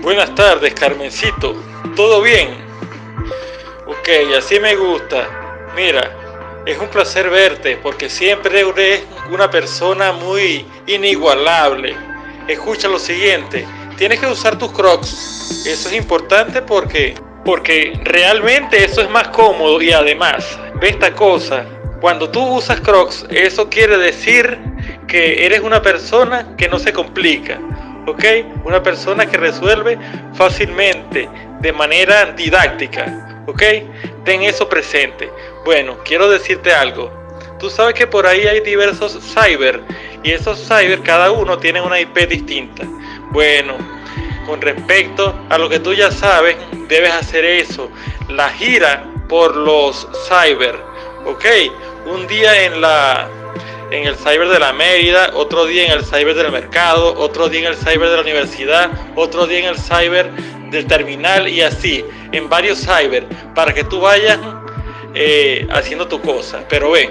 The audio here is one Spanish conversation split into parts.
Buenas tardes, Carmencito. ¿Todo bien? Ok, así me gusta. Mira, es un placer verte porque siempre eres una persona muy inigualable. Escucha lo siguiente, tienes que usar tus crocs. Eso es importante porque, porque realmente eso es más cómodo y además, ve esta cosa. Cuando tú usas crocs, eso quiere decir que eres una persona que no se complica ¿ok? Una persona que resuelve fácilmente, de manera didáctica, ¿ok? Ten eso presente. Bueno, quiero decirte algo. Tú sabes que por ahí hay diversos cyber y esos cyber cada uno tiene una IP distinta. Bueno, con respecto a lo que tú ya sabes, debes hacer eso. La gira por los cyber, ¿ok? Un día en la en el cyber de la Mérida, otro día en el cyber del mercado, otro día en el cyber de la universidad, otro día en el cyber del terminal y así, en varios cyber, para que tú vayas eh, haciendo tu cosa. Pero ve,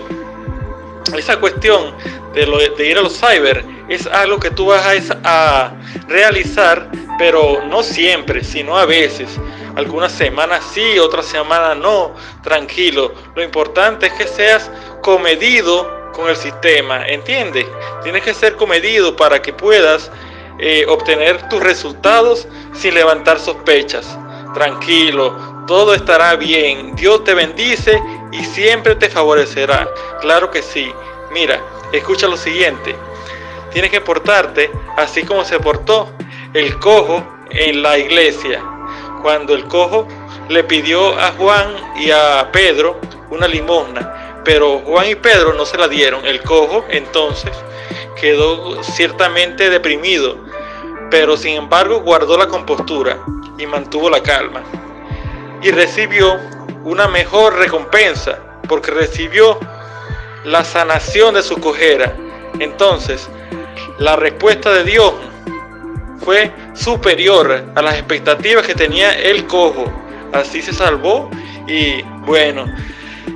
esa cuestión de, lo, de, ir a los cyber es algo que tú vas a, a realizar, pero no siempre, sino a veces. Algunas semanas sí, otras semanas no, tranquilo. Lo importante es que seas comedido con el sistema, ¿entiendes? Tienes que ser comedido para que puedas eh, obtener tus resultados sin levantar sospechas. Tranquilo, todo estará bien. Dios te bendice y siempre te favorecerá. Claro que sí. Mira, escucha lo siguiente. Tienes que portarte así como se portó el cojo en la iglesia. Cuando el cojo le pidió a Juan y a Pedro una limosna pero Juan y Pedro no se la dieron. El cojo entonces quedó ciertamente deprimido, pero sin embargo guardó la compostura y mantuvo la calma. Y recibió una mejor recompensa, porque recibió la sanación de su cojera. Entonces, la respuesta de Dios fue superior a las expectativas que tenía el cojo. Así se salvó y bueno,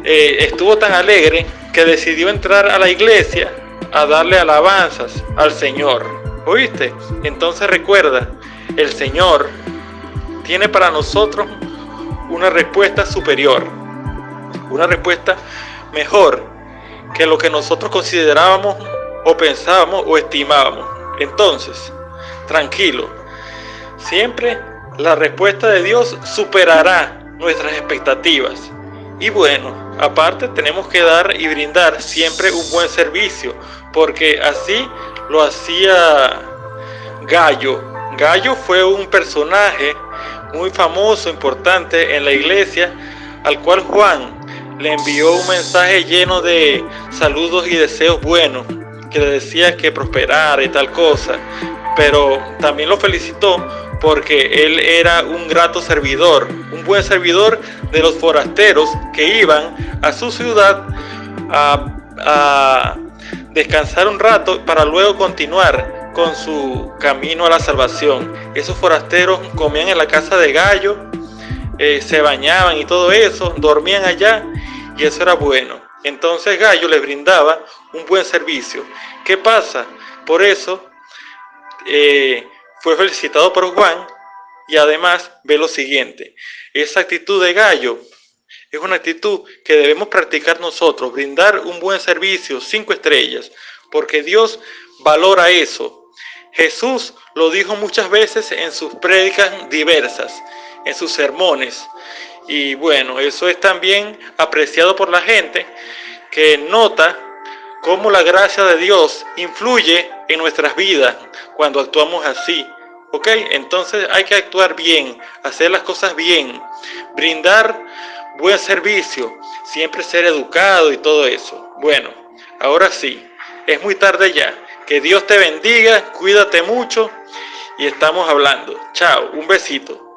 eh, estuvo tan alegre que decidió entrar a la iglesia a darle alabanzas al Señor. ¿Oíste? Entonces recuerda, el Señor tiene para nosotros una respuesta superior, una respuesta mejor que lo que nosotros considerábamos o pensábamos o estimábamos. Entonces, tranquilo, siempre la respuesta de Dios superará nuestras expectativas. Y bueno, aparte tenemos que dar y brindar siempre un buen servicio, porque así lo hacía Gallo. Gallo fue un personaje muy famoso, importante en la iglesia, al cual Juan le envió un mensaje lleno de saludos y deseos buenos, que le decía que prosperara y tal cosa, pero también lo felicitó porque él era un grato servidor, un buen servidor de los forasteros que iban a su ciudad a, descansar un rato para luego continuar con su camino a la salvación. Esos forasteros comían en la casa de Gallo, eh, se bañaban y todo eso, dormían allá y eso era bueno. Entonces Gallo les brindaba un buen servicio. ¿Qué pasa? Por eso eh, fue felicitado por Juan y además ve lo siguiente, esa actitud de gallo es una actitud que debemos practicar nosotros, brindar un buen servicio, cinco estrellas, porque Dios valora eso. Jesús lo dijo muchas veces en sus prédicas diversas, en sus sermones. Y bueno, eso es también apreciado por la gente que nota cómo la gracia de Dios influye en nuestras vidas cuando actuamos así. ¿Ok? Entonces hay que actuar bien, hacer las cosas bien, brindar buen servicio, siempre ser educado y todo eso. Bueno, ahora sí, es muy tarde ya. Que Dios te bendiga, cuídate mucho y estamos hablando. Chao, un besito.